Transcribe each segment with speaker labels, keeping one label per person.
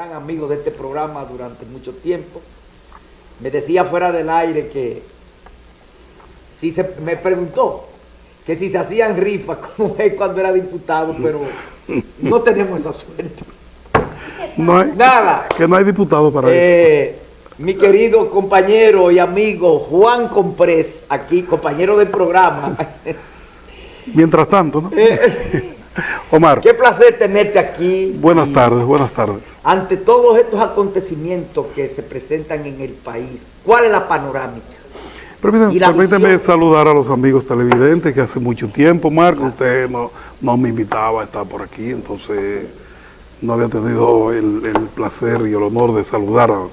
Speaker 1: gran amigo de este programa durante mucho tiempo. Me decía fuera del aire que si se me preguntó que si se hacían rifas como es cuando era diputado, pero no tenemos esa suerte.
Speaker 2: No hay,
Speaker 1: Nada.
Speaker 2: Que no hay diputado para eso.
Speaker 1: Eh, mi querido compañero y amigo Juan Comprés, aquí, compañero del programa.
Speaker 2: Mientras tanto, ¿no?
Speaker 1: Eh,
Speaker 2: Omar,
Speaker 1: qué placer tenerte aquí.
Speaker 2: buenas
Speaker 1: Y
Speaker 2: tardes, buenas tardes.
Speaker 1: Ante todos estos acontecimientos que se presentan en el país, ¿cuál es la panorámica?
Speaker 2: Permítame,
Speaker 1: la
Speaker 2: saludar a los amigos televidentes que hace mucho tiempo, Marco, usted no, no me invitaba a estar por aquí, entonces no había tenido el, el placer y el honor de saludar a,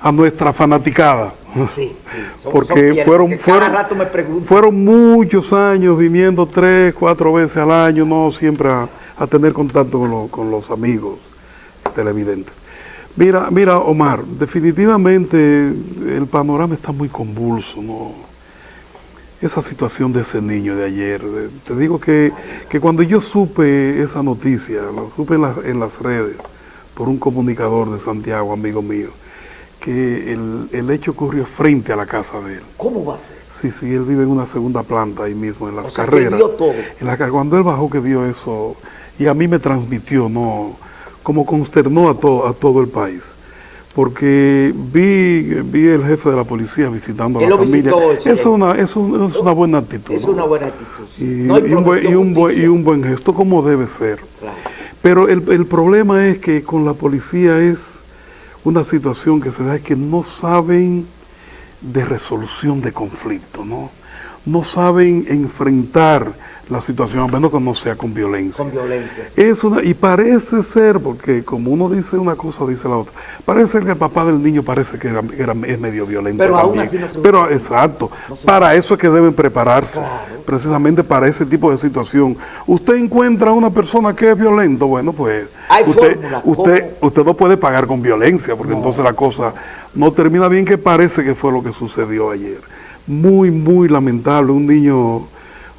Speaker 2: a nuestra fanaticada.
Speaker 1: Sí, sí. son-
Speaker 2: Porque
Speaker 1: son
Speaker 2: fueron, fueron,
Speaker 1: rato me preguntan.
Speaker 2: fueron muchos años viniendo tres, cuatro veces al año, no siempre a, a tener contacto con, lo- con los amigos televidentes. Mira, mira, Omar, definitivamente el panorama está muy convulso, ¿no? Esa situación de ese niño de ayer, te digo que, que cuando yo supe esa noticia, lo supe en, las- en las redes, por un comunicador de Santiago, amigo mío, que el, el hecho ocurrió frente a la casa de él.
Speaker 1: ¿Cómo va a ser?
Speaker 2: Sí, sí, él vive en una segunda planta ahí mismo, en las
Speaker 1: O sea, que
Speaker 2: carreras.
Speaker 1: vio todo.
Speaker 2: En la, car- cuando él bajó que vio eso, y a mí me transmitió, ¿no? Como consternó a, todo a todo el país. Porque vi, vi el jefe de la policía visitando a la familia.
Speaker 1: visitó,
Speaker 2: es una, eso es una buena actitud.
Speaker 1: Es
Speaker 2: ¿no?
Speaker 1: una buena actitud. sí.
Speaker 2: Y,
Speaker 1: No,
Speaker 2: y un buen, y, un buen, y un buen gesto, como debe ser.
Speaker 1: Claro.
Speaker 2: Pero el, el problema es que con la policía es una situación que se da es que no saben de resolución de conflicto, ¿no? No saben enfrentar la situación, a menos que no sea con violencia.
Speaker 1: Con violencia. sí.
Speaker 2: Es una, y parece ser, porque como uno dice una cosa, dice la otra, parece ser que el papá del niño parece que era, era- es medio violento
Speaker 1: Pero aún
Speaker 2: también.
Speaker 1: así no se
Speaker 2: Pero exacto,
Speaker 1: No se
Speaker 2: para eso es que deben prepararse,
Speaker 1: Claro.
Speaker 2: precisamente para ese tipo de situación. Usted encuentra a una persona que es violento, bueno, pues
Speaker 1: Hay
Speaker 2: usted, usted,
Speaker 1: ¿cómo?
Speaker 2: usted no puede pagar con violencia, porque entonces la cosa no termina bien, que parece que fue lo que sucedió ayer. Muy, muy lamentable, un niño,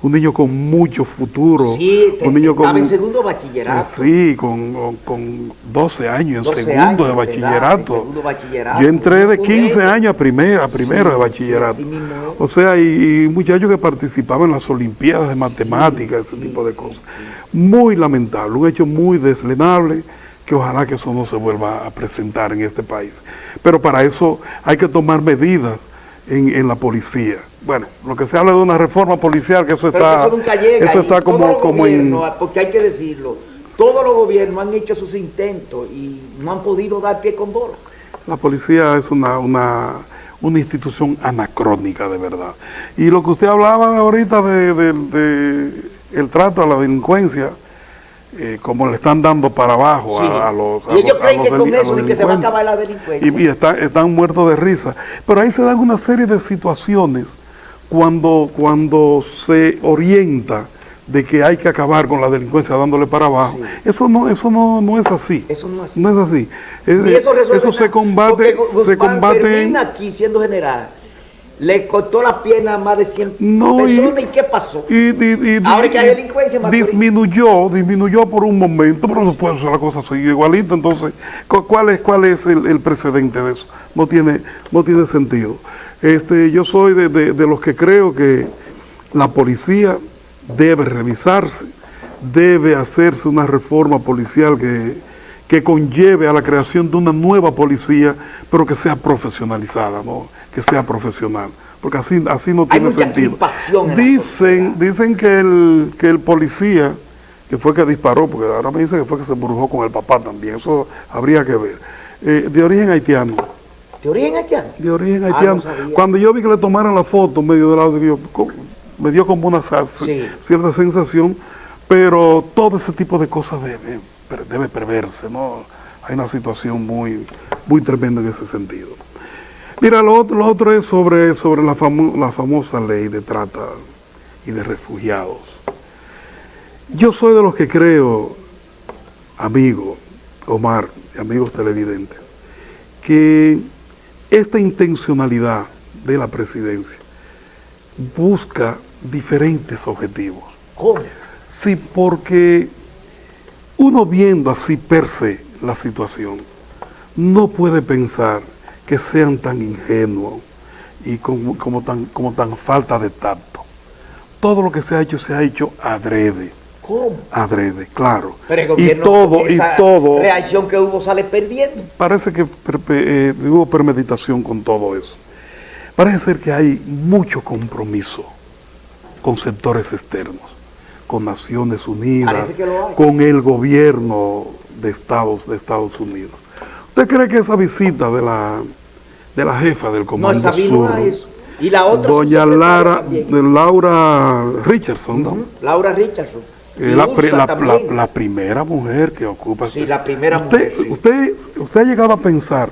Speaker 2: un niño con mucho futuro,
Speaker 1: Sí,
Speaker 2: un niño
Speaker 1: estaba
Speaker 2: con
Speaker 1: en segundo bachillerato.
Speaker 2: Sí, con, con- con 12 años, en
Speaker 1: 12
Speaker 2: segundo
Speaker 1: años
Speaker 2: de bachillerato.
Speaker 1: en segundo bachillerato.
Speaker 2: Yo entré de
Speaker 1: Un
Speaker 2: 15
Speaker 1: colegio.
Speaker 2: años a primero, a primero
Speaker 1: Sí,
Speaker 2: de bachillerato.
Speaker 1: sí,
Speaker 2: o sea, y, y muchachos que participaban en las olimpiadas de matemáticas, ese tipo de cosas. Muy lamentable, un hecho muy deslenable, que ojalá que eso no se vuelva a presentar en este país. Pero para eso hay que tomar medidas en, en la policía. Bueno, lo que se habla de una reforma policial, que eso está,
Speaker 1: que eso nunca llega.
Speaker 2: eso está como, como en...
Speaker 1: Porque hay que decirlo, todos los gobiernos han hecho sus intentos y no han podido dar pie con bola.
Speaker 2: La policía es una, una, una institución anacrónica, de verdad. Y lo que usted hablaba ahorita de, de- de el trato a la delincuencia, eh, como le están dando para abajo
Speaker 1: Sí.
Speaker 2: a, a los
Speaker 1: y ellos creen que con eso que se va a acabar la delincuencia.
Speaker 2: Y, y está- están muertos de risa. Pero ahí se dan una serie de situaciones cuando, cuando se orienta de que hay que acabar con la delincuencia dándole para abajo. Eso no, eso no, no es así.
Speaker 1: Eso no es así.
Speaker 2: No es así. Es-
Speaker 1: eso,
Speaker 2: se combate, se combate en-
Speaker 1: aquí siendo general, le cortó la pierna a más de 100
Speaker 2: No, y-
Speaker 1: personas. ¿Y, qué pasó?
Speaker 2: y,
Speaker 1: Ahora
Speaker 2: y-
Speaker 1: que hay delincuencia, Macorís.
Speaker 2: disminuyó, disminuyó por un momento, pero después la cosa siguió igualita. Entonces, cu- ¿cuál es, cuál es el, el precedente de eso? No tiene, no tiene sentido. Este, yo soy de, de- de los que creo que la policía debe revisarse, debe hacerse una reforma policial que, que conlleve a la creación de una nueva policía, pero que sea profesionalizada, ¿no? Que sea profesional, porque así, así no
Speaker 1: Hay
Speaker 2: tiene sentido. Dicen, dicen que el, que el policía, que fue que disparó, porque ahora me dicen que fue que se brujó con el papá también, eso habría que ver, eh, de origen haitiano.
Speaker 1: ¿De origen haitiano?
Speaker 2: De origen
Speaker 1: Ah,
Speaker 2: haitiano.
Speaker 1: no.
Speaker 2: Cuando yo vi que le tomaron la foto medio del lado, yo, me dio como una
Speaker 1: Sí.
Speaker 2: cierta sensación, pero todo ese tipo de cosas debe, debe preverse, ¿no? Hay una situación muy, muy tremenda en ese sentido. Mira, lo otro, lo otro es sobre, sobre la, famo- la famosa ley de trata y de refugiados. Yo soy de los que creo, amigo Omar y amigos televidentes, que esta intencionalidad de la presidencia busca diferentes objetivos.
Speaker 1: ¿Cómo?
Speaker 2: Sí, porque uno viendo así per se la situación, no puede pensar que sean tan ingenuos y como, como tan, como tan falta de tacto. Todo lo que se ha hecho, se ha hecho adrede.
Speaker 1: ¿Cómo?
Speaker 2: Adrede, claro.
Speaker 1: Pero el
Speaker 2: y todo,
Speaker 1: con
Speaker 2: y
Speaker 1: esa
Speaker 2: todo,
Speaker 1: reacción que hubo sale perdiendo.
Speaker 2: parece que eh, hubo premeditación con todo eso. Parece ser que hay mucho compromiso con sectores externos, con Naciones Unidas, con el gobierno de Estados, de Estados Unidos. ¿Usted cree que esa visita de la, de la jefa del
Speaker 1: No,
Speaker 2: Comando
Speaker 1: vino
Speaker 2: Sur,
Speaker 1: eso. Y la otra
Speaker 2: doña Lara, de Laura Richardson, ¿no?
Speaker 1: Laura Richardson.
Speaker 2: Eh, la, primera mujer que ocupa.
Speaker 1: Sí, la primera
Speaker 2: usted,
Speaker 1: mujer, sí.
Speaker 2: Usted, usted ha llegado a pensar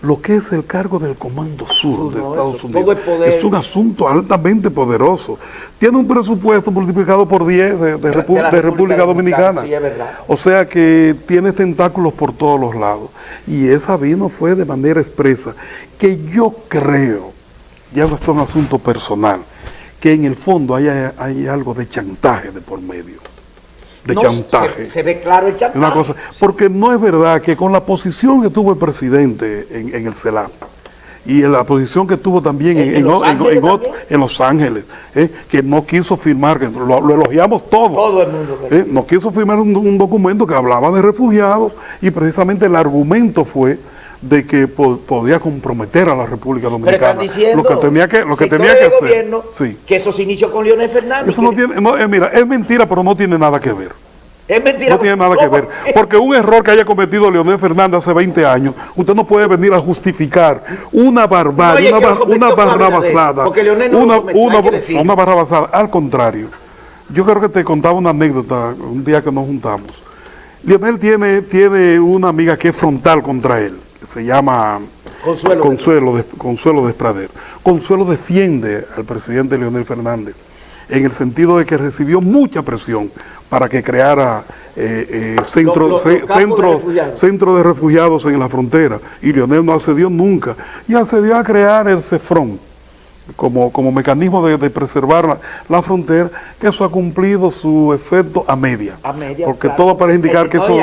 Speaker 2: lo que es el cargo del Comando Sur de
Speaker 1: no,
Speaker 2: Estados Unidos. Es un asunto altamente poderoso. Tiene un presupuesto multiplicado por 10 de, Repu-
Speaker 1: República
Speaker 2: República
Speaker 1: Dominicana,
Speaker 2: Dominicana.
Speaker 1: sí, es verdad.
Speaker 2: O sea que tiene tentáculos por todos los lados. Y esa vino fue de manera expresa. Que yo creo, ya esto es un asunto personal, que en el fondo hay, hay algo de chantaje de por medio. De
Speaker 1: No,
Speaker 2: chantaje.
Speaker 1: Se, se ve claro el chantaje.
Speaker 2: Una cosa, porque no es verdad que con la posición que tuvo el presidente en, en el CELAP y en la posición que tuvo también en,
Speaker 1: En
Speaker 2: en
Speaker 1: Los Ángeles
Speaker 2: en o-
Speaker 1: también.
Speaker 2: en Los Ángeles, ¿eh? que no quiso firmar, que lo, lo elogiamos todos.
Speaker 1: Todo el mundo.
Speaker 2: ¿eh? No quiso firmar un, un documento que hablaba de refugiados y precisamente el argumento fue de que po- podía comprometer a la República
Speaker 1: Pero
Speaker 2: Dominicana.
Speaker 1: están diciendo
Speaker 2: lo que tenía que, lo que, tenía que hacer.
Speaker 1: gobierno
Speaker 2: Sí.
Speaker 1: que eso se inició con Leonel Fernández.
Speaker 2: Eso no tiene, no, eh, mira, es mentira, pero no tiene nada que ver.
Speaker 1: Es mentira.
Speaker 2: No tiene nada que ver. Porque un error que haya cometido Leonel Fernández hace 20 años, usted no puede venir a justificar una
Speaker 1: No,
Speaker 2: barbarie,
Speaker 1: es
Speaker 2: una, bar- una barrabasada.
Speaker 1: No
Speaker 2: una, una- una barrabasada. Al contrario, yo creo que te contaba una anécdota un día que nos juntamos. Leonel tiene, tiene una amiga que es frontal contra él, que se llama
Speaker 1: Consuelo.
Speaker 2: Consuelo, de, Consuelo Desprader. Consuelo defiende al presidente Leonel Fernández en el sentido de que recibió mucha presión para que creara eh, eh, centro,
Speaker 1: Los- los-
Speaker 2: ce-
Speaker 1: los campos de refugiados.
Speaker 2: centro de refugiados en la frontera. Y Leonel no accedió nunca. Y accedió a crear el CEFRON como, como mecanismo de, de preservar la, la frontera, que eso ha cumplido su efecto a media.
Speaker 1: A media,
Speaker 2: Porque
Speaker 1: claro.
Speaker 2: todo parece indicar que eso,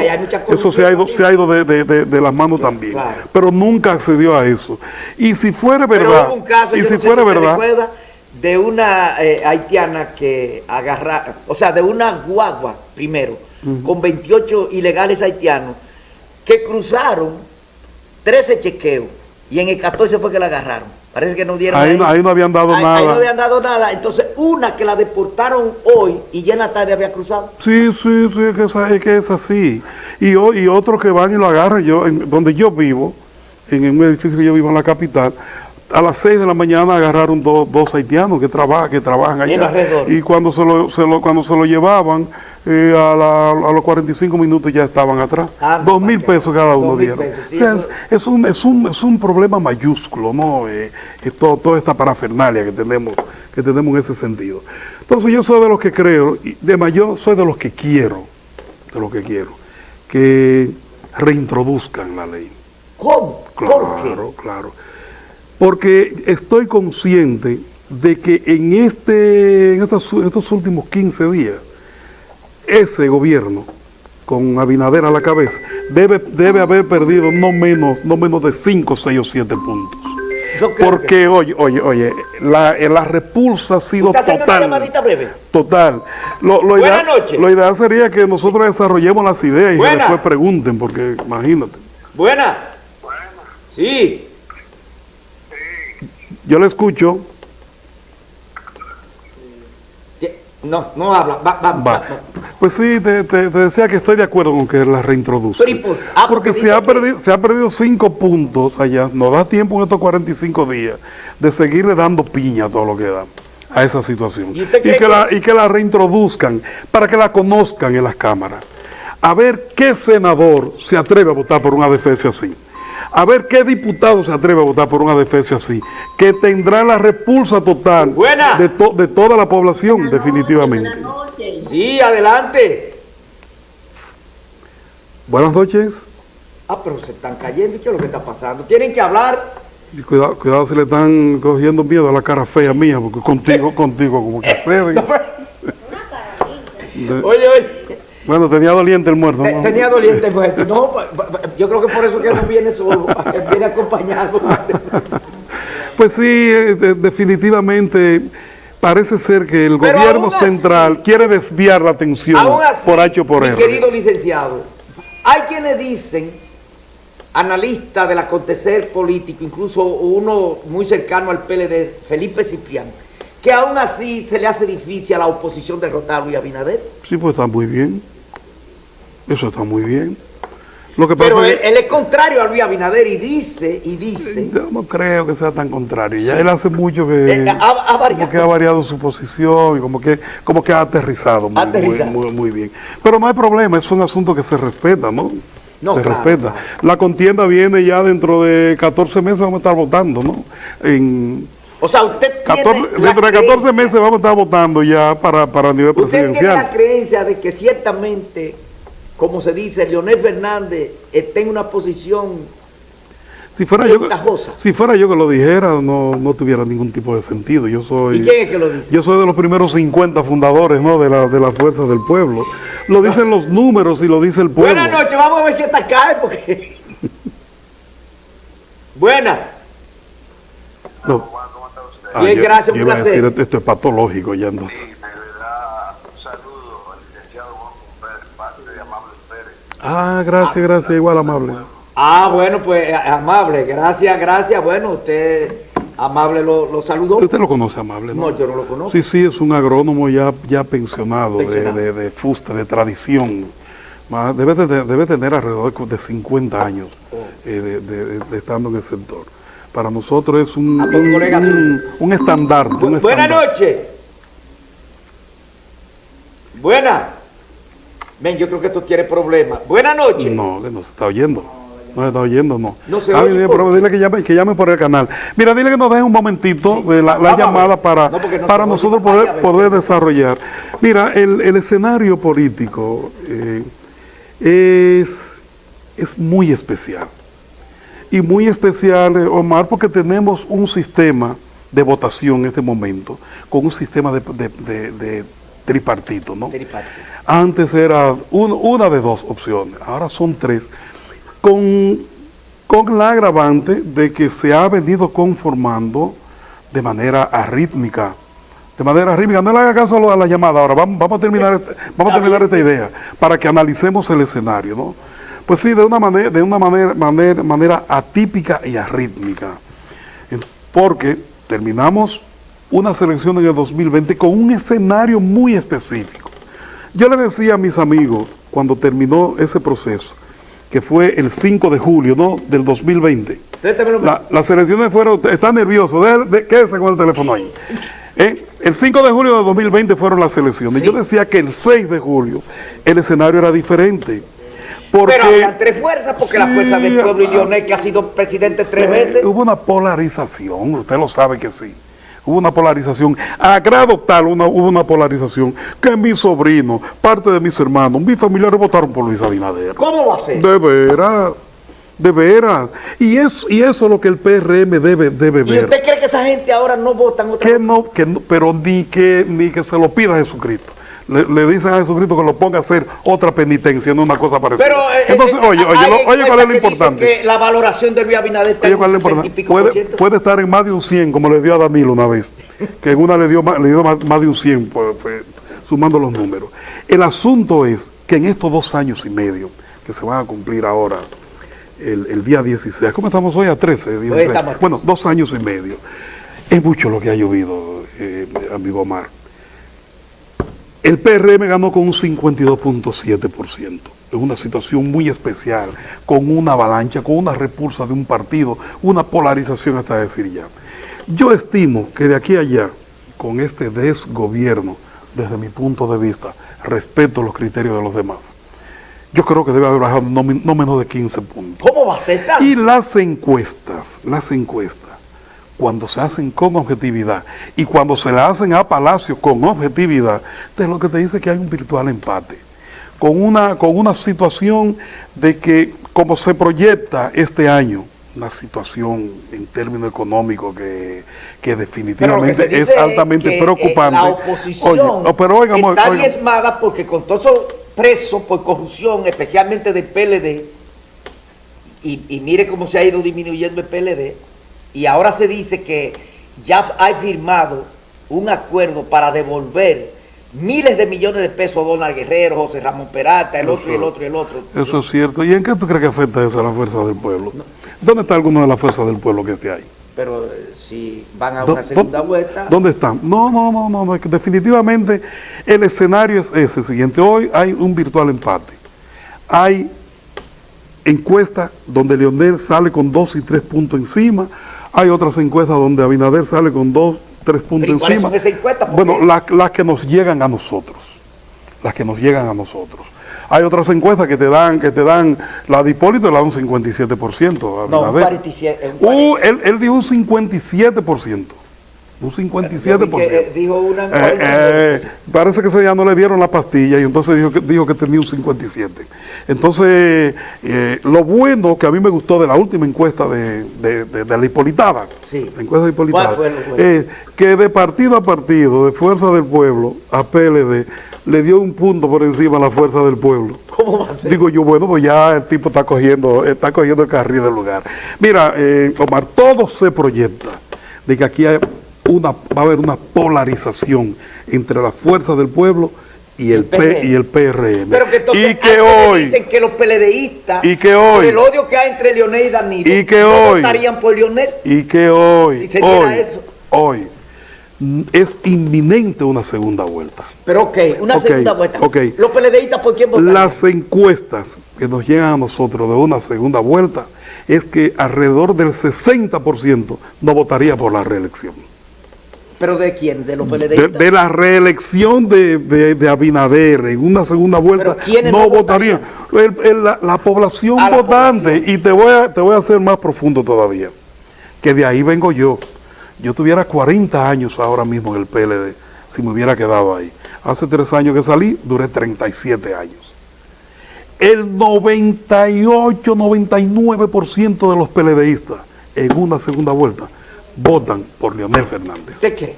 Speaker 2: eso se ha ido, se ha ido de, de- de- de las manos también.
Speaker 1: claro.
Speaker 2: Pero nunca accedió a eso. Y si fuera verdad,
Speaker 1: caso,
Speaker 2: y si
Speaker 1: no
Speaker 2: fuera verdad,
Speaker 1: de una eh, haitiana que agarra, o sea, de una guagua primero, con 28 ilegales haitianos, que cruzaron 13 chequeos y en el 14 fue que la agarraron. Parece que no dieron
Speaker 2: Ahí no- ahí no habían dado
Speaker 1: Ahí-
Speaker 2: nada.
Speaker 1: Ahí no habían dado nada. Entonces, una que la deportaron hoy y ya en la tarde había cruzado.
Speaker 2: Sí, sí, sí, es que es, es que es así. Y, o- y otros que van y lo agarran, yo, en- donde yo vivo, en un edificio que yo vivo en la capital, a las 6 de la mañana agarraron dos, dos haitianos que, trabajan que trabajan allá. Y cuando se lo, se lo- cuando se lo llevaban, eh, a, la- a los 45 minutos ya estaban atrás.
Speaker 1: Ah,
Speaker 2: Dos mil pesos cada uno dieron.
Speaker 1: pesos, sí,
Speaker 2: o sea, es, es un, es, un, es un problema mayúsculo, ¿no? Eh, es todo- toda esta parafernalia que tenemos, que tenemos en ese sentido. Entonces yo soy de los que creo, y de mayor soy de los que quiero, de los que quiero, que reintroduzcan la ley.
Speaker 1: ¿Cómo? ¿Por qué?
Speaker 2: Claro, claro. Porque estoy consciente de que en, este, en estos, en estos últimos 15 días, ese gobierno, con Abinader a la cabeza, debe, debe haber perdido no menos, no menos de 5, 6 o 7 puntos.
Speaker 1: Que-
Speaker 2: Porque, oye, oye, oye, la, eh, la repulsa ha sido
Speaker 1: ¿Usted haciendo una
Speaker 2: total.
Speaker 1: llamadita breve?
Speaker 2: Total. Lo, lo
Speaker 1: Buenas
Speaker 2: ideal,
Speaker 1: noches.
Speaker 2: lo ideal sería que nosotros desarrollemos las ideas y que después pregunten, porque imagínate.
Speaker 1: Buena. Sí.
Speaker 2: Yo le escucho.
Speaker 1: No, no habla. Va, va, va.
Speaker 2: Pues sí, te, te- te decía que estoy de acuerdo con que la reintroduzca.
Speaker 1: Pero ¿y por- ah, porque
Speaker 2: porque se ha, perdido, se ha perdido cinco puntos allá. Nos da tiempo en estos 45 días de seguirle dando piña a todo lo que da a esa situación.
Speaker 1: ¿Y
Speaker 2: que- la, y que la reintroduzcan para que la conozcan en las cámaras. A ver qué senador se atreve a votar por una defensa así. A ver qué diputado se atreve a votar por una defensa así. Que tendrá la repulsa total
Speaker 1: Buena.
Speaker 2: de, to- de toda la población, definitivamente.
Speaker 1: Sí, adelante.
Speaker 2: Buenas noches.
Speaker 1: Ah, pero se están cayendo. ¿Qué es lo que está pasando? Tienen que hablar.
Speaker 2: Y Cuidado, cuidado si le están cogiendo miedo a la cara fea mía, porque contigo, contigo, como que. De-
Speaker 1: Oye, oye.
Speaker 2: Bueno, tenía doliente el muerto. ¿no?
Speaker 1: Tenía doliente muerto. No, yo creo que por eso que no viene solo, viene acompañado.
Speaker 2: pues sí, eh, definitivamente parece ser que el gobierno central quiere desviar la atención por H o por
Speaker 1: mi querido licenciado, hay quienes dicen, analistas del acontecer político, incluso uno muy cercano al PLD, Felipe Cipriano, que aún así se le hace difícil a la oposición derrotar a Luis Abinader.
Speaker 2: Sí, pues está muy bien. Eso está muy bien.
Speaker 1: Pero él, es contrario a Luis Abinader y dice, y dice...
Speaker 2: Yo no creo que sea tan contrario. Ya él hace mucho que, eh, ha, variado. que ha variado su posición y como que, como que ha aterrizado, muy, bien. Pero no hay problema, es un asunto que se respeta, ¿no? se respeta. La contienda viene ya dentro de 14 meses, vamos a estar votando, ¿no? En,
Speaker 1: o sea, usted tiene
Speaker 2: Dentro de 14 meses vamos a estar votando ya para, para nivel presidencial. Usted tiene
Speaker 1: la creencia de que ciertamente como se dice, Leonel Fernández está en una posición
Speaker 2: si fuera, yo, si fuera yo que lo dijera, no, no tuviera ningún tipo de sentido. Yo soy,
Speaker 1: ¿Y quién es que lo dice?
Speaker 2: Yo soy de los primeros 50 fundadores ¿no? de, la, de la fuerza del pueblo. Lo dicen los números y lo dice el pueblo.
Speaker 1: Buenas noches, vamos a ver si esta cae porque... Buena.
Speaker 2: No.
Speaker 1: Bien, gracias, un placer.
Speaker 2: esto es patológico ya entonces. Ah, gracias, gracias, igual amable.
Speaker 1: Ah, bueno, pues amable, gracias, gracias. Bueno, usted amable lo, lo saludó.
Speaker 2: Usted lo conoce amable,
Speaker 1: ¿no? No, yo no lo conozco.
Speaker 2: Sí, sí, es un agrónomo ya, ya pensionado, De, de, fusta, de tradición. Debe, debe tener alrededor de 50 años oh. eh, de, estando en el sector. Para nosotros es un, ah, pues, un, un, estandarte.
Speaker 1: Buenas noches. Buenas. Ven, yo creo que esto tiene problemas. Buenas noches.
Speaker 2: No, no se está oyendo. No se está oyendo, no. No se oye dile que llame, que llame por el canal. Mira, dile que nos deje un momentito de la, llamada para, para nosotros poder, poder desarrollar. Mira, el, escenario político eh, es, es muy especial. Y muy especial, eh, Omar, porque tenemos un sistema de votación en este momento, con un sistema de, de tripartito, ¿no? Tripartito. Antes era una de dos opciones, ahora son tres, con, con la agravante de que se ha venido conformando de manera arrítmica. De manera arrítmica, no le haga caso a la llamada ahora, vamos, vamos a terminar, este, vamos a terminar esta idea para que analicemos el escenario, ¿no? Pues sí, de una manera, de una manera, manera, manera atípica y arrítmica. Porque terminamos una selección en el 2020 con un escenario muy específico. Yo le decía a mis amigos, cuando terminó ese proceso, que fue el 5 de julio ¿no? del 2020, la, las elecciones fueron, está nervioso, quédese con el teléfono ahí. Eh, el 5 de julio de 2020 fueron las elecciones. Yo decía que el 6 de julio el escenario era diferente.
Speaker 1: Porque, Pero había tres fuerzas, porque la fuerza del pueblo y Lionel, que ha sido presidente tres veces.
Speaker 2: Hubo una polarización, usted lo sabe que sí hubo una polarización, a grado tal una, hubo una polarización que mi sobrino, parte de mis hermanos, mis familiares votaron por Luis Abinader.
Speaker 1: ¿Cómo va a ser?
Speaker 2: De veras. De veras. Y, es, y eso es lo que el PRM debe, debe ver. ¿Y
Speaker 1: usted cree que esa gente ahora no vota otra
Speaker 2: que no, que no, Pero ni que, ni que se lo pida Jesucristo le, dicen a Jesucristo que lo ponga a hacer otra penitencia, no una cosa parecida.
Speaker 1: Pero, eh, Entonces, eh, oye, oye, oye, ¿cuál es lo importante? Que la valoración del Luis Abinader está
Speaker 2: en puede, puede, estar en más de un 100, como le dio a Danilo una vez, que en una le dio, le dio más, de un 100, pues, sumando los números. El asunto es que en estos dos años y medio, que se van a cumplir ahora, el, día 16, ¿cómo estamos hoy? A 13, bueno, dos años y medio. Es mucho lo que ha llovido, eh, amigo Omar. El PRM ganó con un 52.7%, en una situación muy especial, con una avalancha, con una repulsa de un partido, una polarización hasta decir ya. Yo estimo que de aquí a allá, con este desgobierno, desde mi punto de vista, respeto los criterios de los demás, yo creo que debe haber bajado no, menos de 15 puntos.
Speaker 1: ¿Cómo va a ser
Speaker 2: Y las encuestas, las encuestas, cuando se hacen con objetividad y cuando se la hacen a Palacio con objetividad, es lo que te dice que hay un virtual empate. Con una, con una situación de que, como se proyecta este año, una situación en términos económicos que, definitivamente es altamente preocupante. La
Speaker 1: oposición pero está diezmada porque con todos esos presos por corrupción, especialmente del PLD, y, y mire cómo se ha ido disminuyendo el PLD, y ahora se dice que ya hay firmado un acuerdo para devolver miles de millones de pesos a Donald Guerrero, José Ramón Peralta, el otro y el otro y el otro.
Speaker 2: Eso es cierto. ¿Y en qué tú crees que afecta eso a la fuerza del pueblo? ¿Dónde está alguno de la fuerza del pueblo que esté ahí?
Speaker 1: Pero eh, si van a
Speaker 2: ¿Dó-
Speaker 1: una segunda vuelta...
Speaker 2: ¿Dónde están? No, no, no, no, no, definitivamente el escenario es ese siguiente. Hoy hay un virtual empate. Hay encuestas donde Leonel sale con dos y tres puntos encima. Hay otras encuestas donde Abinader sale con dos, tres puntos
Speaker 1: ¿y cuáles
Speaker 2: encima.
Speaker 1: son encuestas?
Speaker 2: Bueno, las las que nos llegan a nosotros. Las que nos llegan a nosotros. Hay otras encuestas que te dan, que te dan, la de Hipólito le da un 57%. a
Speaker 1: No, un
Speaker 2: Abinader.
Speaker 1: 47, un
Speaker 2: Uh, él, él dijo un 57%. Un 57%.
Speaker 1: Yo vi que, eh, dijo una-
Speaker 2: Eh, eh, parece que ese día no le dieron la pastilla y entonces dijo que, dijo que tenía un 57. Entonces, eh, lo bueno que a mí me gustó de la última encuesta de, de- de- de la Hipolitada,
Speaker 1: Sí.
Speaker 2: la encuesta de Hipolitada,
Speaker 1: ¿Cuál fue lo bueno?
Speaker 2: eh, que de partido a partido, de Fuerza del Pueblo a PLD, le dio un punto por encima a la Fuerza del Pueblo.
Speaker 1: ¿Cómo va a ser?
Speaker 2: Digo yo, bueno, pues ya el tipo está cogiendo, está cogiendo el carril del lugar. Mira, Omar, todo se proyecta de que aquí hay una, va a haber una polarización entre la fuerza del pueblo y el,
Speaker 1: El
Speaker 2: P, y el PRM.
Speaker 1: Pero que entonces
Speaker 2: y que hoy,
Speaker 1: dicen que los PLDistas,
Speaker 2: Y que
Speaker 1: por
Speaker 2: hoy-
Speaker 1: el odio que hay entre Leonel y Danilo,
Speaker 2: Y que
Speaker 1: no
Speaker 2: hoy-
Speaker 1: votarían por Leonel.
Speaker 2: y que hoy,
Speaker 1: Si se diera
Speaker 2: hoy,
Speaker 1: eso.
Speaker 2: hoy, es inminente una segunda vuelta.
Speaker 1: Pero ok, una segunda vuelta. Los PLDistas, ¿por quién votarían?
Speaker 2: Las encuestas que nos llegan a nosotros de una segunda vuelta es que alrededor del 60% no votaría por la reelección.
Speaker 1: ¿Pero de quién? ¿De los PLDistas?
Speaker 2: de la reelección de, de- de Abinader en una segunda vuelta
Speaker 1: ¿Pero quiénes
Speaker 2: no,
Speaker 1: no
Speaker 2: votarían. El- el- la, la población
Speaker 1: la
Speaker 2: votante, y te voy, a, te voy a hacer más profundo todavía, que de ahí vengo yo. Yo tuviera 40 años ahora mismo en el PLD, si me hubiera quedado ahí. Hace tres años que salí, duré 37 años. El 98, 99% de los PLDistas en una segunda vuelta votan por Leonel Fernández.
Speaker 1: ¿De qué?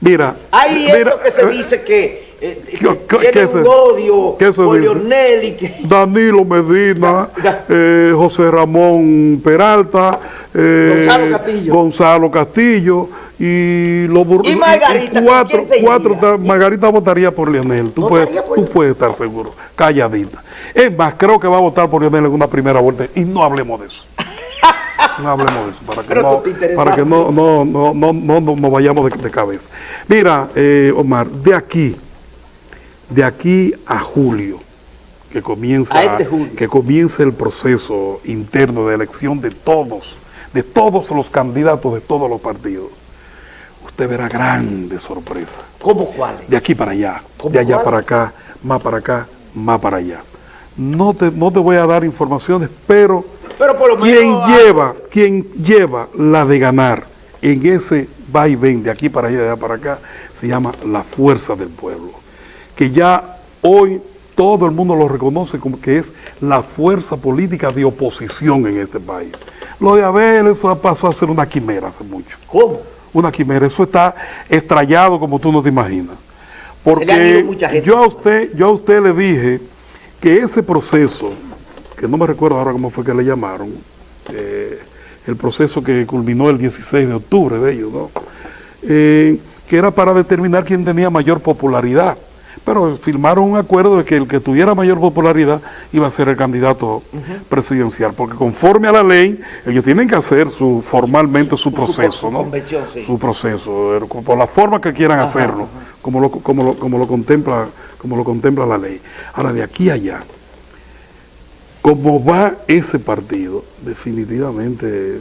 Speaker 2: Mira,
Speaker 1: Hay
Speaker 2: mira,
Speaker 1: eso que se
Speaker 2: eh,
Speaker 1: dice que, eh, que
Speaker 2: ¿qué- qué-
Speaker 1: tiene
Speaker 2: qué
Speaker 1: un
Speaker 2: se-
Speaker 1: odio
Speaker 2: qué se
Speaker 1: por
Speaker 2: dice?
Speaker 1: Leonel y que...
Speaker 2: Danilo Medina,
Speaker 1: Ya, ya.
Speaker 2: eh, José Ramón Peralta, eh,
Speaker 1: Gonzalo Castillo.
Speaker 2: Gonzalo Castillo y los
Speaker 1: ¿Y Margarita,
Speaker 2: cuatro, cuatro Margarita votaría por Leonel, tú,
Speaker 1: ¿Votaría
Speaker 2: puedes,
Speaker 1: por
Speaker 2: tú puedes estar seguro, calladita. Es más, creo que va a votar por Leonel en una primera vuelta y no hablemos de eso. No hablemos de eso, para que no, para que no, no, no, no, no, no- no vayamos de, de cabeza. Mira, eh, Omar, de aquí, de aquí a julio, que comienza,
Speaker 1: este julio.
Speaker 2: que comience el proceso interno de elección de todos, de todos los candidatos de todos los partidos, usted verá grandes sorpresas.
Speaker 1: ¿Cómo cuáles?
Speaker 2: De aquí para allá,
Speaker 1: ¿Cómo
Speaker 2: de allá
Speaker 1: cuál?
Speaker 2: para acá, más para acá, más para allá. No te, no te voy a dar informaciones, pero
Speaker 1: Pero por lo
Speaker 2: quien
Speaker 1: menos...
Speaker 2: lleva, quien lleva la de ganar en ese va y ven de aquí para allá, de allá para acá, se llama la fuerza del pueblo. Que ya hoy todo el mundo lo reconoce como que es la fuerza política de oposición en este país. Lo de Abel, eso pasó a ser una quimera hace mucho
Speaker 1: ¿Cómo?
Speaker 2: una quimera. Eso está estrellado como tú no te imaginas. Porque yo a usted, yo a usted le dije que ese proceso, que no me recuerdo ahora cómo fue que le llamaron, eh, el proceso que culminó el 16 de octubre de ellos, ¿no? Eh, que era para determinar quién tenía mayor popularidad. Pero firmaron un acuerdo de que el que tuviera mayor popularidad iba a ser el candidato presidencial, porque conforme a la ley, ellos tienen que hacer su formalmente su proceso,
Speaker 1: su
Speaker 2: ¿no?
Speaker 1: sí.
Speaker 2: Su proceso, eh, por la forma que quieran hacerlo, como lo, como lo, como lo contempla, como lo contempla la ley. Ahora de aquí a allá, como va ese partido, definitivamente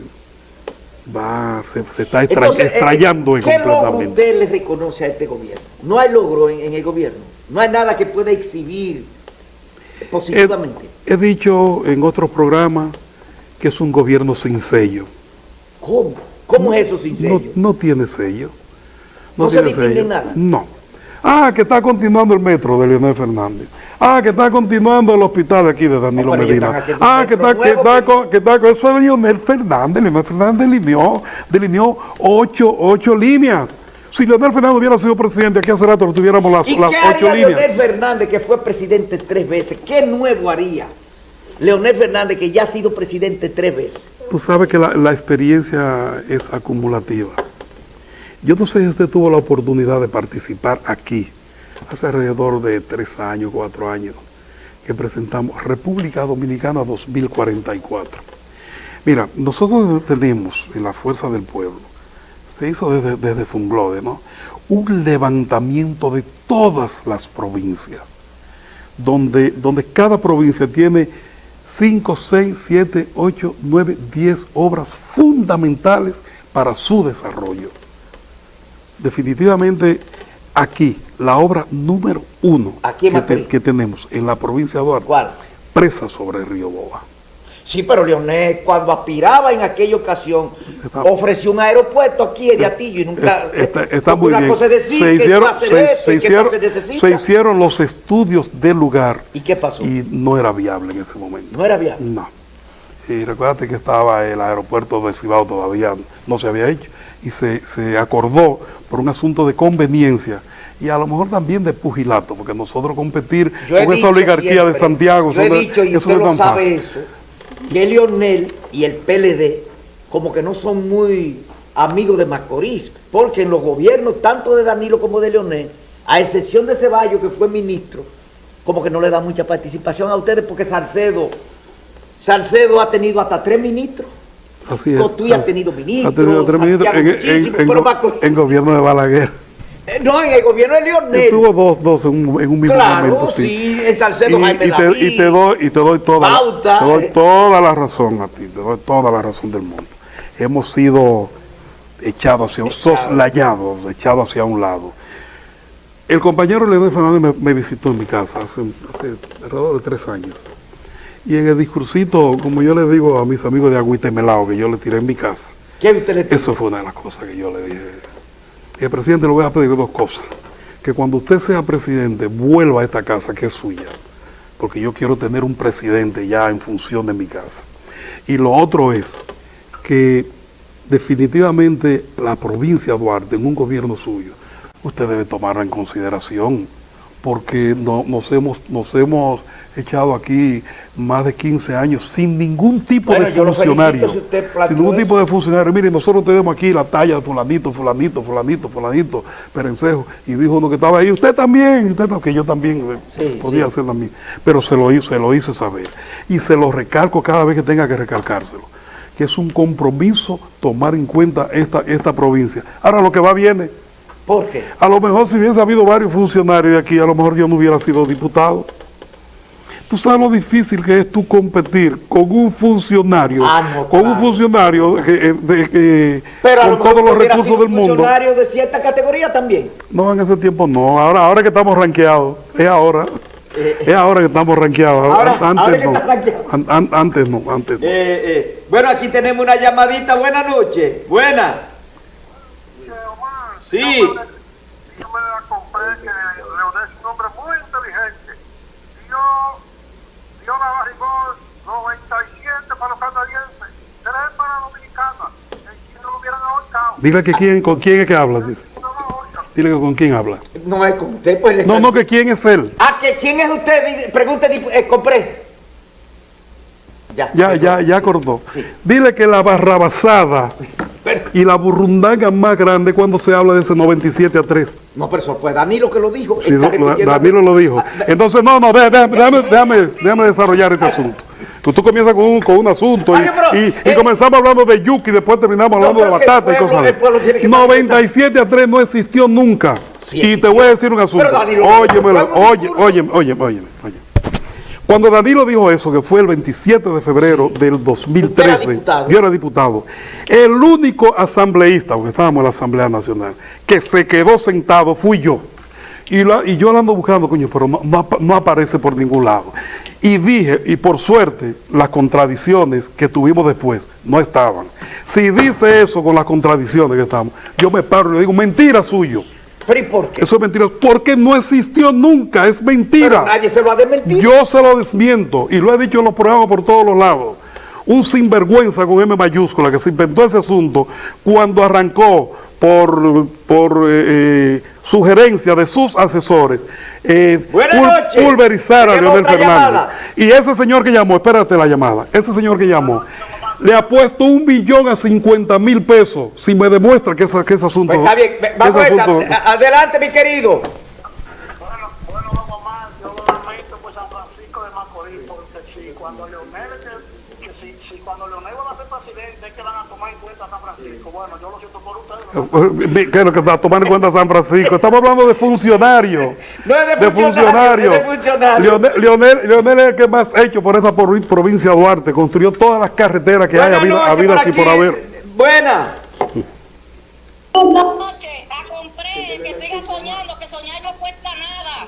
Speaker 2: va, se, se está extra-
Speaker 1: Entonces, eh,
Speaker 2: extrayando
Speaker 1: ¿qué logro
Speaker 2: completamente.
Speaker 1: usted le reconoce a este gobierno? No hay logro en, en el gobierno. No hay nada que pueda exhibir positivamente.
Speaker 2: He, he dicho en otros programas que es un gobierno sin sello.
Speaker 1: ¿Cómo? ¿Cómo es eso sin
Speaker 2: No,
Speaker 1: sello?
Speaker 2: no tiene sello.
Speaker 1: No se distingue nada.
Speaker 2: No. Ah, que está continuando el metro de Leonel Fernández. Ah, que está continuando el hospital de aquí de Danilo Medina. Ah, que está, que está con, que está con eso de Leonel Fernández. Leonel Fernández delineó, delineó ocho, ocho líneas. Si Leonel Fernández hubiera sido presidente, aquí hace rato lo tuviéramos las,
Speaker 1: ¿Y
Speaker 2: las
Speaker 1: qué
Speaker 2: ocho
Speaker 1: haría
Speaker 2: líneas.
Speaker 1: Leonel Fernández, que fue presidente tres veces? ¿Qué nuevo haría? Leonel Fernández, que ya ha sido presidente tres veces?
Speaker 2: Tú sabes que la, la experiencia es acumulativa. Yo no sé si usted tuvo la oportunidad de participar aquí, hace alrededor de tres años, cuatro años, que presentamos República Dominicana 2044. Mira, nosotros tenemos en la Fuerza del Pueblo, se hizo desde, desde Funglode, ¿no? Un levantamiento de todas las provincias, donde, donde cada provincia tiene 5, 6, 7, 8, 9, 10 obras fundamentales para su desarrollo. Definitivamente aquí, la obra número uno
Speaker 1: Aquí
Speaker 2: que, te-
Speaker 1: Macorís.
Speaker 2: que tenemos en la provincia de Duarte,
Speaker 1: ¿Cuál?
Speaker 2: presa sobre el río Boa.
Speaker 1: Sí, pero Leonel, cuando aspiraba en aquella ocasión,
Speaker 2: Está-
Speaker 1: ofreció un aeropuerto aquí de Atillo y nunca...
Speaker 2: Está, está
Speaker 1: porque
Speaker 2: muy
Speaker 1: una
Speaker 2: bien.
Speaker 1: cosa es decir
Speaker 2: se hicieron,
Speaker 1: esto que se
Speaker 2: hicieron los estudios del lugar
Speaker 1: ¿Y qué pasó?
Speaker 2: y no era viable en ese momento.
Speaker 1: No era viable.
Speaker 2: No. Y recuérdate que estaba el aeropuerto de Cibao todavía no se había hecho y se, se acordó por un asunto de conveniencia y a lo mejor también de pugilato, porque nosotros competir con esa oligarquía de Santiago,
Speaker 1: yo he
Speaker 2: eso no-
Speaker 1: dicho, y
Speaker 2: eso
Speaker 1: usted
Speaker 2: no es
Speaker 1: lo
Speaker 2: tan
Speaker 1: sabe
Speaker 2: fácil.
Speaker 1: eso, que Leonel y el PLD como que no son muy amigos de Macorís, porque en los gobiernos, tanto de Danilo como de Leonel, a excepción de Ceballos, que fue ministro, como que no le da mucha participación a ustedes, porque Salcedo, Salcedo ha tenido hasta tres ministros.
Speaker 2: Así es.
Speaker 1: Cotuí ha
Speaker 2: así-
Speaker 1: tenido ministros,
Speaker 2: ha tenido tres ministros en, en- gobierno de Balaguer.
Speaker 1: Eh, No, en el gobierno de Leonel.
Speaker 2: Tuvo dos, dos en un, en un mismo
Speaker 1: Claro,
Speaker 2: momento, sí.
Speaker 1: sí, en Salcedo,
Speaker 2: y,
Speaker 1: Jaime
Speaker 2: y te,
Speaker 1: David,
Speaker 2: y te doy, y te doy toda,
Speaker 1: Bauta,
Speaker 2: te doy
Speaker 1: eh.
Speaker 2: toda la razón a ti, te doy toda la razón del mundo. Hemos sido echados hacia,
Speaker 1: Echados.
Speaker 2: soslayados, echados hacia un lado. El compañero Leonel Fernández me, me visitó en mi casa hace, hace alrededor de tres años. Y en el discursito, como yo le digo a mis amigos de Agüita y Melao, que yo le tiré en mi casa,
Speaker 1: ¿Qué usted le
Speaker 2: eso fue una de las cosas que yo le dije. Y el presidente le voy a pedir dos cosas. Que cuando usted sea presidente, vuelva a esta casa que es suya. Porque yo quiero tener un presidente ya en función de mi casa. Y lo otro es que definitivamente la provincia de Duarte, en un gobierno suyo, usted debe tomarla en consideración. Porque no- nos, hemos, nos hemos echado aquí más de 15 años sin ningún tipo
Speaker 1: Bueno,
Speaker 2: de funcionario.
Speaker 1: si
Speaker 2: sin ningún
Speaker 1: eso.
Speaker 2: tipo de funcionario. Mire, nosotros tenemos aquí la talla de fulanito, fulanito, fulanito, fulanito, perencejo. Y dijo uno que estaba ahí, usted también, usted que yo también eh,
Speaker 1: Sí,
Speaker 2: podía
Speaker 1: sí.
Speaker 2: hacer también. Pero se lo, hice, se lo hice saber. Y se lo recalco cada vez que tenga que recalcárselo. Que es un compromiso tomar en cuenta esta, esta provincia. Ahora lo que va viene.
Speaker 1: ¿Por qué?
Speaker 2: A lo mejor si hubiese habido varios funcionarios de aquí, a lo mejor yo no hubiera sido diputado. Tú sabes lo difícil que es tú competir con un funcionario,
Speaker 1: Ah, no,
Speaker 2: con un funcionario que, eh, de- que-
Speaker 1: Pero a lo
Speaker 2: con todos los recursos
Speaker 1: sido
Speaker 2: del mundo.
Speaker 1: funcionario de cierta categoría también.
Speaker 2: No, en ese tiempo no. Ahora, ahora que estamos rankeados, es ahora. es ahora que estamos rankeados.
Speaker 1: Eh, Ahora-
Speaker 2: antes
Speaker 1: ahora que
Speaker 2: no. An- an- antes no, antes no.
Speaker 1: Eh, bueno, aquí tenemos una llamadita. Buenas noches. Buena. Sí.
Speaker 3: Yo me la compré que Leonel es un hombre muy inteligente. Dio, dio la barrigón 97 para los canadienses, 3 para la dominicana. Y si no lo hubieran ahorcado,
Speaker 2: Dile que quién, con quién es que habla. Dile que con quién habla.
Speaker 1: No es con usted, pues le
Speaker 2: No, no, que quién es él.
Speaker 1: Ah, que quién es usted, pregunte, eh, compré. Ya.
Speaker 2: Ya, ya, ya cortó.
Speaker 1: Sí.
Speaker 2: Dile que la barrabasada
Speaker 1: Pero-
Speaker 2: y la burrundanga más grande cuando se habla de ese 97 a 3.
Speaker 1: no, pero eso fue Danilo que lo dijo.
Speaker 2: Sí, Danilo lo dijo. Entonces, no, no, déjame, déjame, déjame, déjame desarrollar este asunto. Que tú comienzas con un, con un asunto y,
Speaker 1: Oye, pero,
Speaker 2: y- y
Speaker 1: eh,
Speaker 2: comenzamos hablando de yuki y después terminamos hablando de batata y cosas de
Speaker 1: el pueblo tiene que
Speaker 2: eso. 97 a 3 no existió nunca.
Speaker 1: Sí
Speaker 2: y te voy a decir un asunto. Óyemelo, oye, óyeme, óyeme, óyeme. Cuando Danilo dijo eso, que fue el 27 de febrero del
Speaker 1: Usted
Speaker 2: 2013,
Speaker 1: era
Speaker 2: yo era diputado, el único asambleísta, porque estábamos en la Asamblea Nacional, que se quedó sentado fui yo. Y, la- y yo la ando buscando, coño, pero no, no aparece por ningún lado. Y dije, y por suerte, las contradicciones que tuvimos después no estaban. Si dice eso con las contradicciones que estamos, yo me paro y le digo, mentira suyo.
Speaker 1: Pero ¿y por qué?
Speaker 2: Eso es mentira, porque no existió nunca, es mentira.
Speaker 1: Pero nadie se lo ha desmentido.
Speaker 2: Yo se lo desmiento y lo he dicho en los programas por todos los lados. Un sinvergüenza con M mayúscula que se inventó ese asunto cuando arrancó por, por eh, eh, sugerencia de sus asesores, eh, pul- pulverizar a Leonel Fernández.
Speaker 1: llamada.
Speaker 2: Y ese señor que llamó, espérate la llamada, ese señor que llamó, le ha puesto un billón a 50 mil pesos si me demuestra que, esa- que ese asunto...
Speaker 1: Pues está bien, vamos a
Speaker 2: ese
Speaker 1: ver,
Speaker 2: asunto-
Speaker 1: adelante mi querido.
Speaker 3: Bueno, bueno, don Omar, yo lo lamento por San Francisco de Macorís, porque si cuando Leonel, que, que si, si cuando Leonel va a ser presidente es que van a tomar en cuenta a San Francisco. Bueno, yo lo siento por ustedes. ¿no?
Speaker 2: ¿Qué es lo que está tomando en cuenta San Francisco? Estamos hablando de funcionarios.
Speaker 1: No es de funcionario, es de funcionario.
Speaker 2: Leonel, Leonel- Leonel es el que más ha hecho por esa provincia de Duarte. Construyó todas las carreteras que hay
Speaker 1: Buenas
Speaker 2: habido,
Speaker 1: noches
Speaker 2: habidas
Speaker 1: por
Speaker 2: y por haber.
Speaker 1: Buena.
Speaker 4: Buenas noches, a compré, que siga soñando, que soñar no cuesta nada.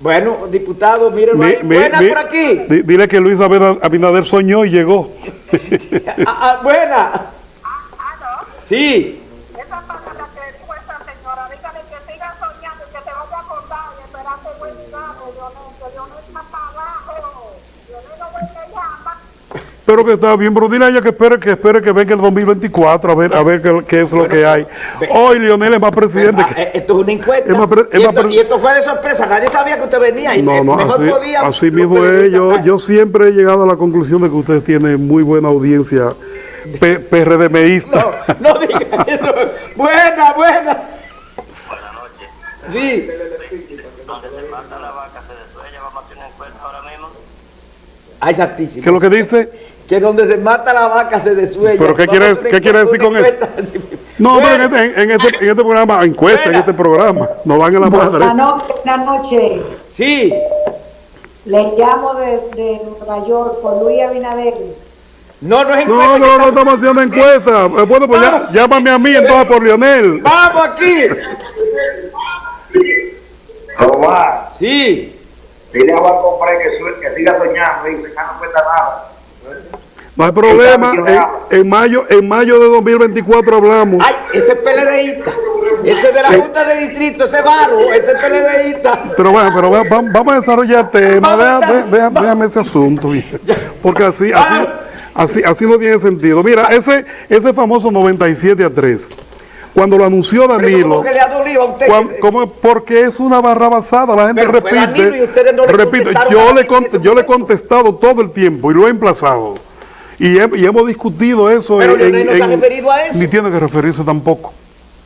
Speaker 1: Bueno, diputado, mírenlo
Speaker 2: Mi-
Speaker 1: ahí.
Speaker 2: mi-
Speaker 1: Buena
Speaker 2: mi-
Speaker 1: por aquí.
Speaker 2: di- dile que Luis Abinader, soñó y llegó.
Speaker 1: Ah, ah, buena. Sí.
Speaker 3: Esa palabra que dijo esa señora, dígale que siga soñando y que se vaya a acordar y esperar que buen gane, Leonel, que Leonel está para abajo. Leonel no vuelve a llamar.
Speaker 2: Pero que está bien, pero dile a ella que espere que espere que venga el 2024 a ver a ver qué, qué es lo que hay. Hoy Leonel es más presidente
Speaker 1: Ah,
Speaker 2: que...
Speaker 1: eh, esto es una encuesta.
Speaker 2: Es más pre- es
Speaker 1: y,
Speaker 2: más
Speaker 1: esto, y esto fue de sorpresa. Nadie sabía que usted venía. Y
Speaker 2: No, no,
Speaker 1: mejor
Speaker 2: así,
Speaker 1: podía.
Speaker 2: así mismo es. Yo, yo siempre he llegado a la conclusión de que usted tiene muy buena audiencia PRDMista.
Speaker 1: No, no diga eso. Buena, buena. Sí.
Speaker 5: donde se mata la vaca se desuella, vamos a hacer una encuesta ahora mismo.
Speaker 1: Ay, santísimo.
Speaker 2: ¿Qué es lo que dice?
Speaker 1: Que donde se mata la vaca se desuella.
Speaker 2: ¿Pero qué quiere-
Speaker 1: a
Speaker 2: qué quiere decir con eso? No, pero en este, en, este, en este programa, encuesta, en este programa, nos dan en la
Speaker 6: Buenas
Speaker 2: madre.
Speaker 6: noches, buenas noches.
Speaker 1: Sí.
Speaker 6: Les llamo desde Nueva York por Luis Abinader.
Speaker 1: No, no es
Speaker 2: No,
Speaker 1: encuesta.
Speaker 2: no, no estamos haciendo encuesta. Eh, Bueno, pues ya, llámame a mí entonces por Lionel.
Speaker 1: Vamos aquí.
Speaker 3: Omar,
Speaker 1: Sí.
Speaker 3: dile a Juan Compré que, que siga soñando, dice que no cuesta nada.
Speaker 2: No hay problema. En, en mayo, en mayo de 2024 hablamos.
Speaker 1: Ay, ese PLDista. Ese de la Junta de Distrito, ese varo, ese PLDista.
Speaker 2: Pero bueno, pero va- va- vamos a desarrollar el tema.
Speaker 1: Va-
Speaker 2: Déjame ese asunto, porque así, así. Así, así no tiene sentido. Mira, ese, ese famoso 97 a 3, cuando lo anunció Danilo,
Speaker 1: como-
Speaker 2: porque es una barra basada, la gente
Speaker 1: Pero
Speaker 2: repite.
Speaker 1: No
Speaker 2: yo le, con- yo le he contestado todo el tiempo y lo he emplazado. Y, he- y hemos discutido eso.
Speaker 1: Pero
Speaker 2: en-
Speaker 1: no se ha referido a eso.
Speaker 2: Ni tiene que referirse tampoco.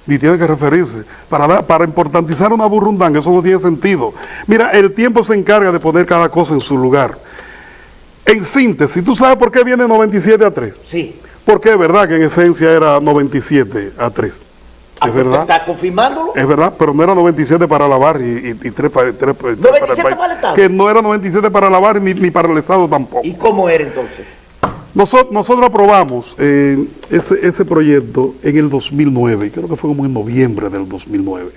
Speaker 2: Ni tiene que referirse. Para, para importantizar una burrundanga, eso no tiene sentido. Mira, el tiempo se encarga de poner cada cosa en su lugar. En síntesis, ¿tú sabes por qué viene 97 a 3?
Speaker 1: Sí.
Speaker 2: Porque es verdad que en esencia era 97 a 3.
Speaker 1: Ah,
Speaker 2: Es
Speaker 1: pues,
Speaker 2: verdad.
Speaker 1: ¿Está confirmándolo?
Speaker 2: Es verdad, pero no era 97 para lavar y, y, y tres para, tres, para- tres
Speaker 1: 97
Speaker 2: país.
Speaker 1: para el Estado.
Speaker 2: Que no era 97 para lavar ni, ni para el Estado tampoco.
Speaker 1: ¿Y cómo era entonces?
Speaker 2: Nosotros, nosotros aprobamos eh, ese, ese proyecto en el 2009, creo que fue como en noviembre del 2009.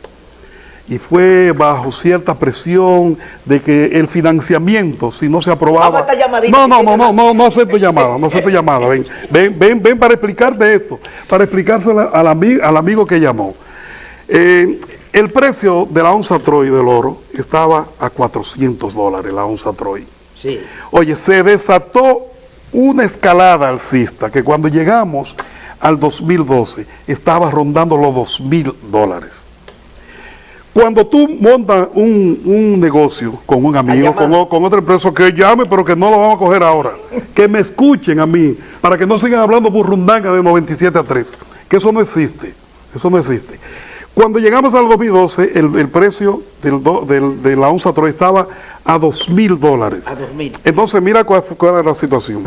Speaker 2: Y fue bajo cierta presión de que el financiamiento, si no se aprobaba... No, no, no, no, no, no acepto llamada, no acepto llamada. Ven, ven, ven, ven para explicarte esto, para explicárselo al, ami- al amigo que llamó. Eh, el precio de la onza Troy del oro estaba a 400 dólares, la onza Troy.
Speaker 1: Sí.
Speaker 2: Oye, se desató una escalada alcista que cuando llegamos al 2012 estaba rondando los 2 mil dólares. Cuando tú montas un, un negocio con un amigo, con, con otra empresa, que llame, pero que no lo vamos a coger ahora, que me escuchen a mí, para que no sigan hablando burrundanga de 97 a 3, que eso no existe, eso no existe. Cuando llegamos al 2012, el, el precio del, do- del- de la onza Troy estaba a 2 mil dólares.
Speaker 1: A 2.000.
Speaker 2: Entonces, mira cuál, cuál era la situación.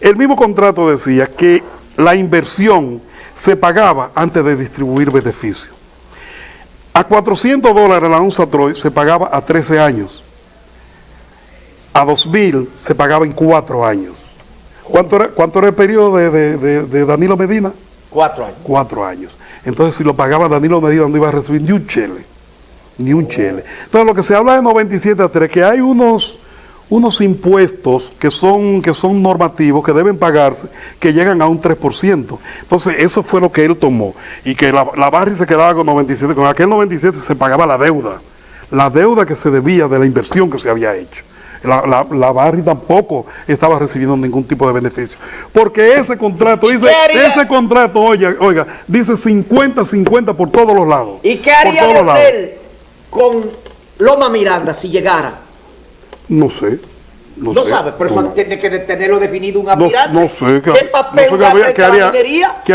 Speaker 2: El mismo contrato decía que la inversión se pagaba antes de distribuir beneficios. A 400 dólares la onza Troy se pagaba a 13 años. A 2000 se pagaba en 4 años. ¿Cuánto era, cuánto era el periodo de, de- de- de Danilo Medina?
Speaker 1: Cuatro años.
Speaker 2: Cuatro años. Entonces, si lo pagaba Danilo Medina, no iba a recibir ni un chele. Ni un chele. Entonces, lo que se habla de 97 a 3, que hay unos, unos impuestos que son, que son normativos, que deben pagarse, que llegan a un 3%. Entonces, eso fue lo que él tomó. Y que la, la Barry se quedaba con 97. Con aquel 97 se pagaba la deuda. La deuda que se debía de la inversión que se había hecho. La, la, la Barry tampoco estaba recibiendo ningún tipo de beneficio. Porque ese contrato, dice, ese contrato, oiga, oiga, dice 50-50 por todos los lados.
Speaker 1: ¿Y qué
Speaker 2: Por
Speaker 1: haría
Speaker 2: todos lados.
Speaker 1: Leonel con Loma Miranda si llegara?
Speaker 2: No sé. No,
Speaker 1: No,
Speaker 2: sé.
Speaker 1: sabe, pero eso tiene que tenerlo definido un aspirante.
Speaker 2: no sé qué,
Speaker 1: ¿Qué papel
Speaker 2: sé qué haría, qué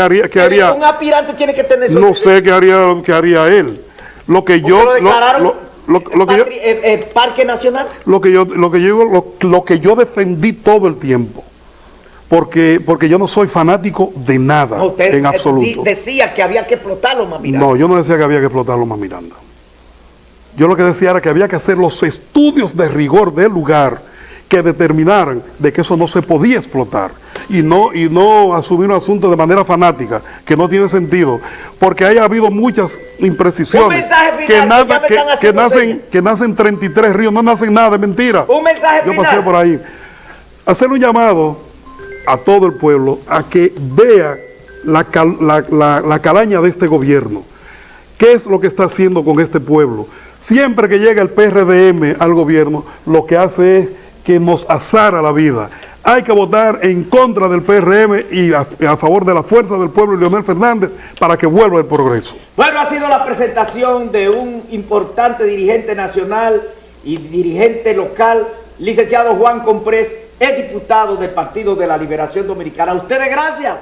Speaker 2: haría, qué haría,
Speaker 1: Un aspirante tiene que tener eso.
Speaker 2: no sé qué haría, qué haría él. Lo que yo,
Speaker 1: lo declararon
Speaker 2: lo- lo- lo que yo,
Speaker 1: eh, eh, Parque Nacional.
Speaker 2: lo que yo, lo que yo, lo, que yo defendí todo el tiempo, porque, porque yo no soy fanático de nada
Speaker 1: usted
Speaker 2: en absoluto.
Speaker 1: decía que había que explotar Loma Miranda.
Speaker 2: No, yo no decía que había que explotar Loma Miranda. Yo lo que decía era que había que hacer los estudios de rigor del lugar que determinaran de que eso no se podía explotar y no, y no asumir un asunto de manera fanática, que no tiene sentido, porque haya habido muchas
Speaker 1: Un
Speaker 2: imprecisiones
Speaker 1: mensaje final,
Speaker 2: que, nada- que- nacen, que nacen 33 ríos, no nacen nada, es mentira.
Speaker 1: Un mensaje
Speaker 2: Yo
Speaker 1: final.
Speaker 2: pasé por ahí. Hacer un llamado a todo el pueblo a que vea la, cal- la- la- la calaña de este gobierno. ¿Qué es lo que está haciendo con este pueblo? Siempre que llega el PRDM al gobierno, lo que hace es que nos azara la vida. Hay que votar en contra del PRM y a, favor de la fuerza del pueblo y Leonel Fernández para que vuelva el progreso.
Speaker 1: Bueno, ha sido la presentación de un importante dirigente nacional y dirigente local, licenciado Juan Comprés, es diputado del Partido de la Liberación Dominicana. Ustedes gracias.